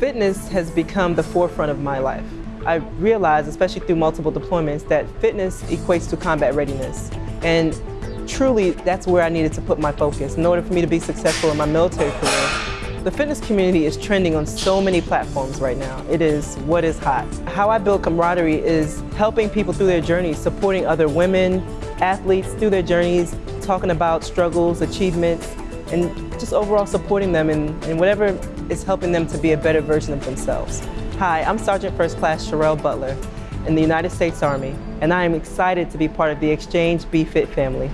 Fitness has become the forefront of my life. I realized, especially through multiple deployments, that fitness equates to combat readiness. And truly, that's where I needed to put my focus in order for me to be successful in my military career. The fitness community is trending on so many platforms right now. It is what is hot. How I build camaraderie is helping people through their journeys, supporting other women, athletes through their journeys, talking about struggles, achievements, and just overall supporting them in, in whatever is helping them to be a better version of themselves. Hi, I'm Sergeant First Class Sherelle Butler in the United States Army, and I am excited to be part of the Exchange Be Fit family.